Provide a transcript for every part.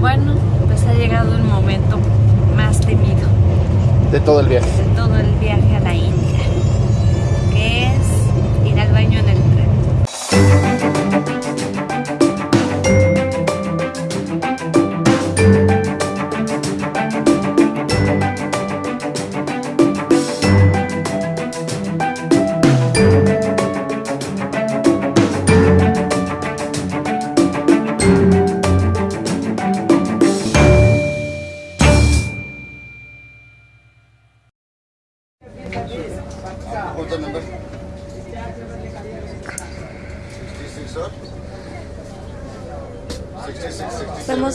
Bueno, pues ha llegado el momento más temido De todo el viaje. de todo el viaje a la India, que es ir al baño en el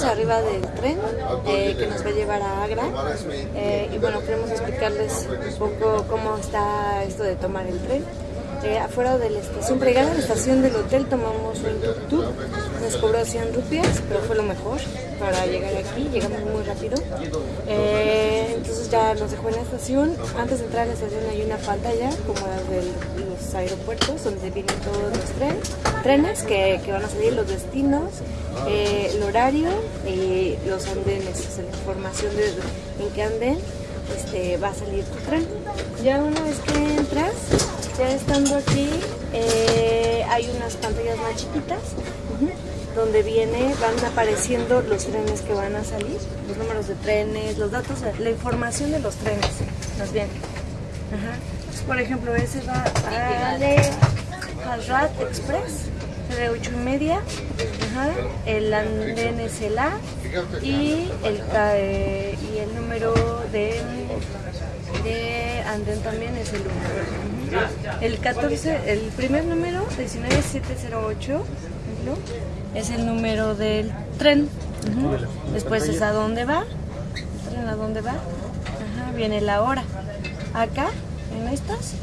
Arriba del tren eh, que nos va a llevar a Agra eh, y bueno, queremos explicarles un poco cómo está esto de tomar el tren. Afuera de la estación, para llegar a la estación del hotel tomamos un tuk-tuk, nos cobró 100 rupias, pero fue lo mejor para llegar aquí, llegamos muy rápido. Eh, entonces ya nos dejó en la estación, antes de entrar a la estación hay una pantalla como la de los aeropuertos donde vienen todos los tren, trenes que, van a salir, los destinos, eh, el horario y los andenes, la información de en qué anden este, va a salir tu tren. Ya una vez que entras, ya estando aquí, eh, hay unas pantallas más chiquitas donde viene, van apareciendo los trenes que van a salir, los números de trenes, los datos, la información de los trenes. Ajá. Entonces, por ejemplo, ese va a de Express, de 8 y media, el andén es el A y el, eh, y el número de, de andén también es el 1. El 14, el primer número, 19708, por ejemplo, es el número del tren. Después es a dónde va, tren a dónde va, viene la hora. Acá, en estas,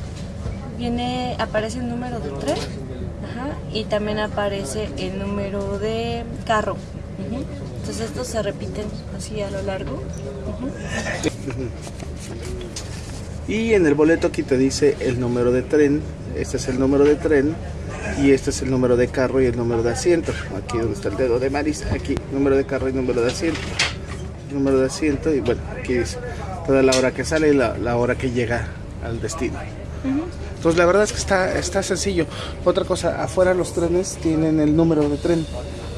viene, aparece el número de tren ajá, y también aparece el número de carro. Entonces estos se repiten así a lo largo. Y en el boleto aquí te dice el número de tren. Este es el número de tren. Y este es el número de carro y el número de asiento. Aquí donde está el dedo de Maris. Aquí, número de carro y número de asiento. Número de asiento. Y bueno, aquí dice toda la hora que sale y la, la hora que llega al destino. Entonces la verdad es que está, está sencillo. Otra cosa, afuera los trenes tienen el número de tren.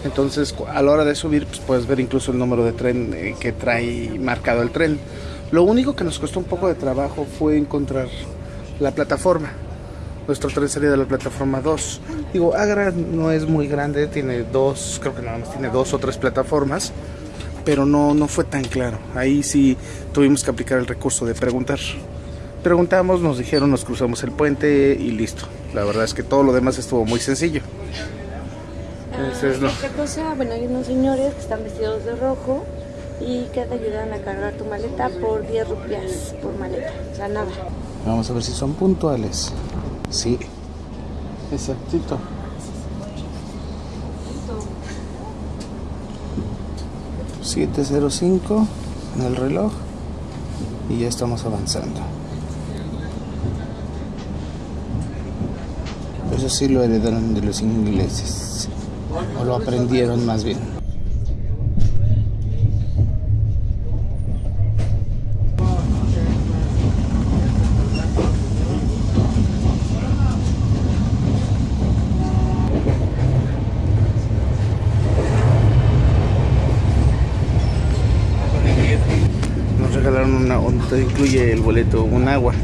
Entonces a la hora de subir pues, puedes ver incluso el número de tren eh, que trae marcado el tren. Lo único que nos costó un poco de trabajo fue encontrar la plataforma. Nuestro tren salía de la plataforma 2. Digo, Agra no es muy grande, tiene dos, creo que nada más tiene dos o tres plataformas, pero no, no fue tan claro. Ahí sí tuvimos que aplicar el recurso de preguntar. Preguntamos, nos dijeron, nos cruzamos el puente y listo. La verdad es que todo lo demás estuvo muy sencillo. Entonces, no. Ah, Otra cosa, bueno, hay unos señores que están vestidos de rojo y que te ayudan a cargar tu maleta por 10 rupias por maleta. O sea, nada. Vamos a ver si son puntuales. Sí. Exactito. ...705 en el reloj... ...y ya estamos avanzando... Eso sí lo heredaron de los ingleses... ...o lo aprendieron más bien... Nos regalaron incluye el boleto, un agua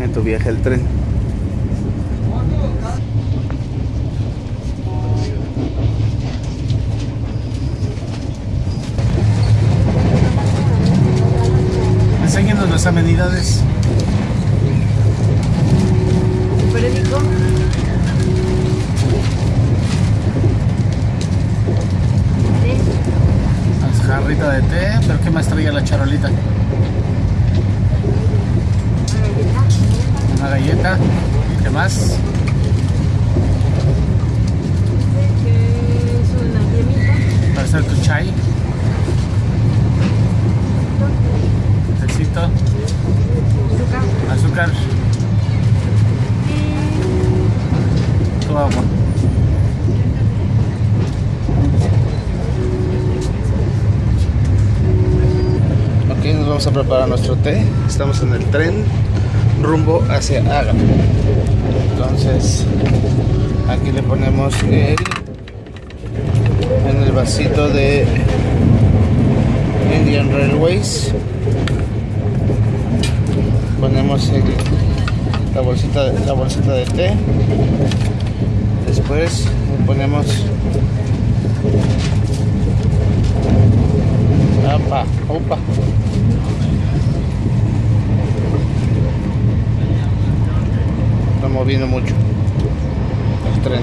en tu viaje al tren. Enséñanos las amenidades. Jarrita de té, pero ¿qué más traía la charolita? Una galleta. ¿Qué más? Para hacer tu chai. Tecito. Azúcar. Azúcar. Tu agua. Vamos a preparar nuestro té. Estamos en el tren rumbo hacia Agra. Entonces, aquí le ponemos el en el vasito de Indian Railways. Ponemos la bolsita la bolsita de té. Después le ponemos opa. Mucho el tren.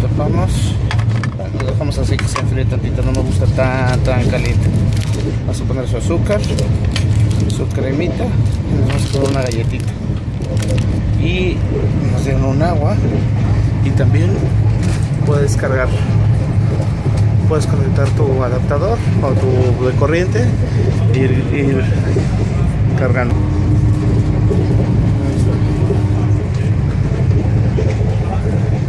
Tapamos. Lo dejamos así que se enfríe tantito, no me gusta tan tan caliente. Vamos a poner su azúcar, su cremita y nos vamos una galletita. Y nos dieron un agua y también puedes cargar puedes conectar tu adaptador o tu de corriente y ir cargando.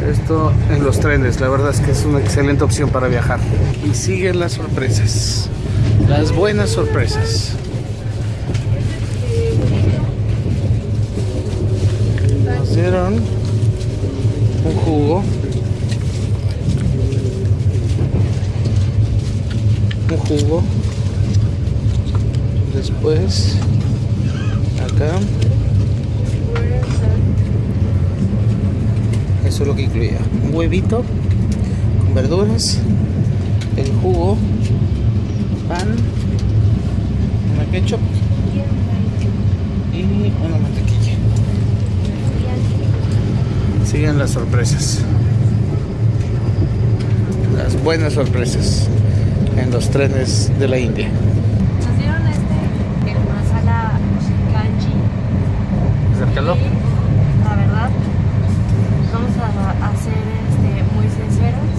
Esto en los trenes la verdad es que es una excelente opción para viajar. Y siguen las sorpresas las buenas sorpresas. Nos dieron un jugo un jugo. Después acá. Eso es lo que incluía. Un huevito con verduras el jugo pan una ketchup y una mantequilla. Siguen las sorpresas. Las buenas sorpresas en los trenes de la India. Nos dieron este, el masala kanji. Acércalo. La verdad, vamos a, a ser este, muy sinceros.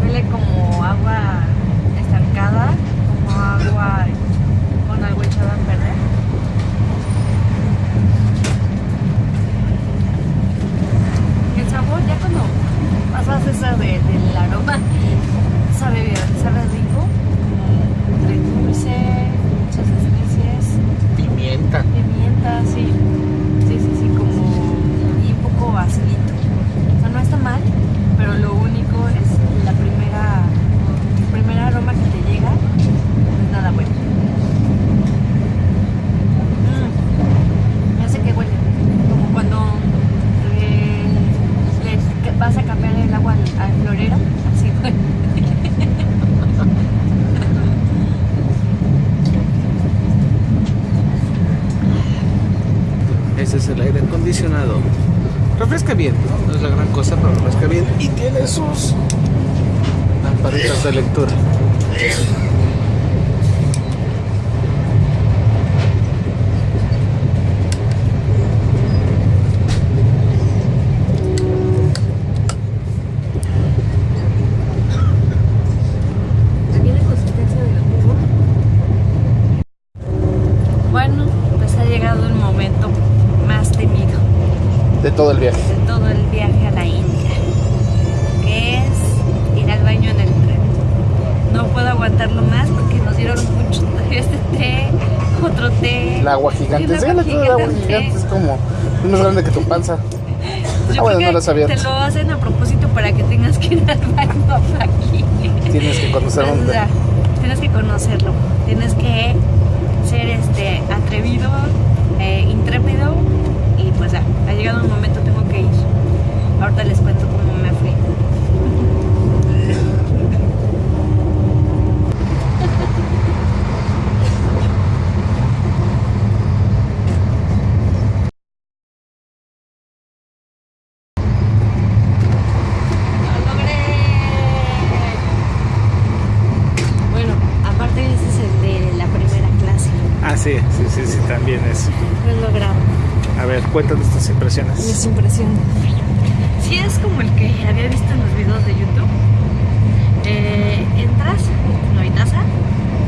Huele como agua estancada, como agua con algo echado a perder. El sabor, ya cuando pasas esa de, del aroma, sabe bien, sabe rico, entre dulce, muchas especies, Pimienta. Pimienta, sí, sí, sí, como y un poco acidito. O sea, no está mal, pero lo único es la primera, el primer aroma que te llega, no es nada bueno. Mm, ya sé que huele, como cuando eh, le vas a cambiar el agua al florero, así huele. Ese es el aire acondicionado. Refresca bien, ¿no? No es la gran cosa, pero refresca bien. Y tiene sus lamparitas de lectura. Es más grande que tu panza. Yo Ah, bueno, no que abierto. Te lo hacen a propósito para que tengas que ir al baño aquí. Tienes que conocer O sea, tienes que conocerlo. Tienes que ser este atrevido, eh, intrépido y pues ya, ha llegado un momento, tengo que ir. Ahorita les cuento cómo me fue. ¡Lo logré! Bueno, aparte ese es el de la primera clase. Ah, sí, sí, sí, sí, también es. Lo he logrado. A ver, cuéntanos tus impresiones. Mis impresiones. Sí es como el que había visto en los videos de YouTube. Eh, entras, no hay taza,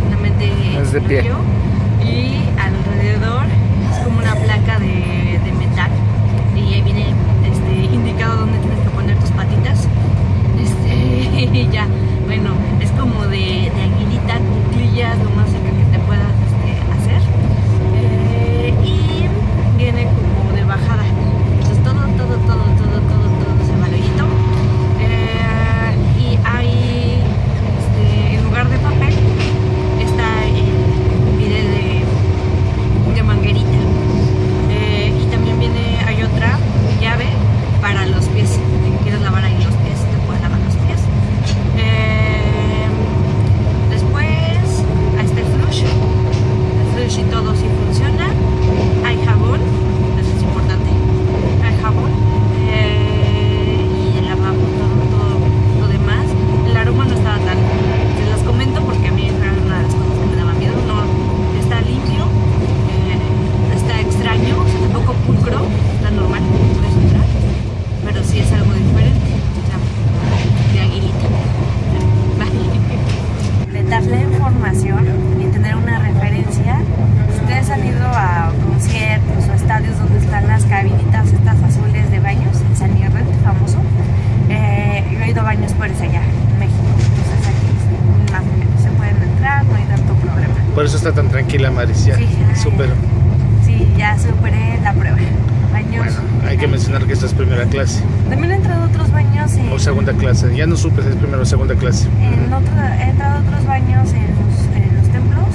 solamente Es de pie. yo, y alrededor es como una placa de para los primera clase También he entrado a otros baños en, o segunda clase. Ya no supe si es primera o segunda clase. en otro- he entrado a otros baños en los, en los templos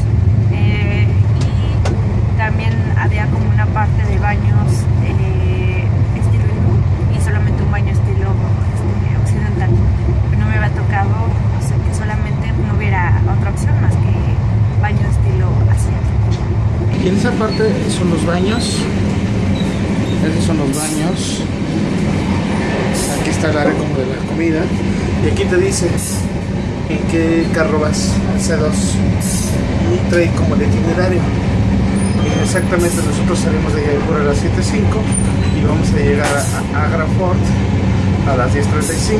eh, y también había como una parte de baños eh, estilo hindú y solamente un baño estilo este, occidental. No me había tocado o sea, que solamente no hubiera otra opción más que baño estilo asiático. Y en esa parte son los baños. Esos son los baños. Está el área como de la comida. Y aquí te dice en qué carro vas, el C2. Y trae como el itinerario. Y exactamente nosotros salimos de Jaipur a las 7.05 y vamos a llegar a, a Agra Fort a las 10.35.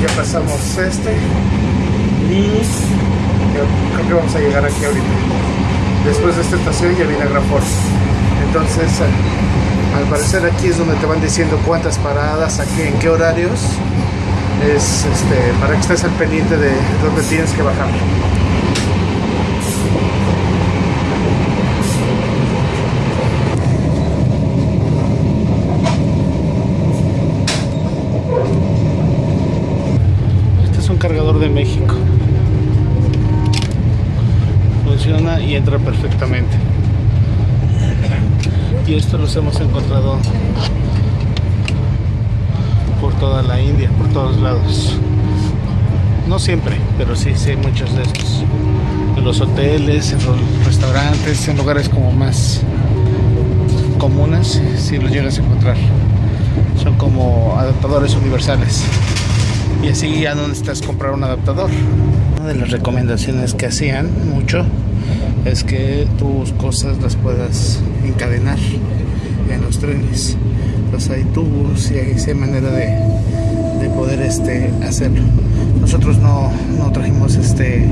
Ya pasamos este y creo que vamos a llegar aquí ahorita después de esta estación ya viene Agrafort. Entonces, eh, al parecer aquí es donde te van diciendo cuántas paradas, aquí, en qué horarios, es este, para que estés al pendiente de dónde tienes que bajar. Este es un cargador de México funciona y entra perfectamente. Y esto los hemos encontrado por toda la India, por todos lados. No siempre, pero sí, sí muchos de estos. En los hoteles, en los restaurantes, en lugares como más comunes, si los llegas a encontrar. Son como adaptadores universales. Y así ya no necesitas comprar un adaptador. Una de las recomendaciones que hacían mucho es que tus cosas las puedas encadenar en los trenes. Pues hay tubos y hay manera de, de poder este, hacerlo. Nosotros no, no trajimos este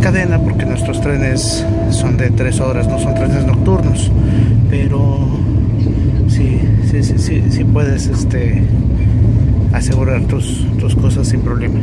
cadena porque nuestros trenes son de tres horas, no son trenes nocturnos. Pero sí, sí, sí, sí, sí puedes este, asegurar tus, tus cosas sin problema.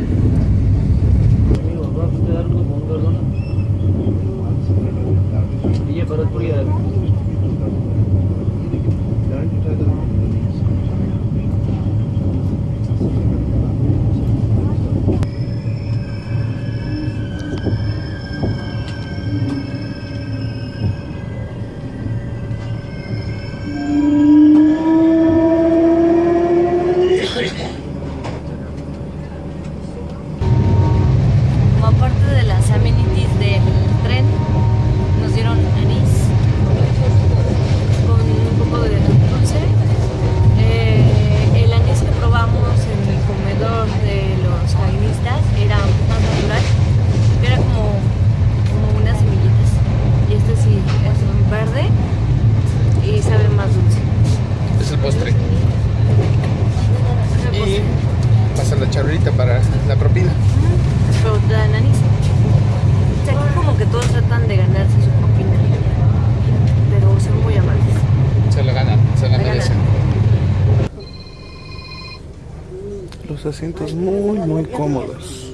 Los asientos muy, muy cómodos.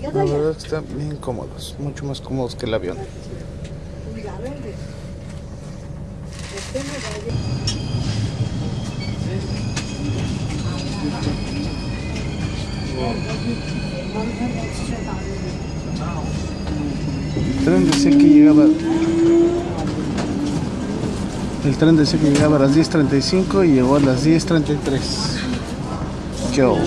La verdad que están bien cómodos, mucho más cómodos que el avión. El que llegaba. El tren decía que llegaba a las 10.35 y llegó a las 10.33. Yo.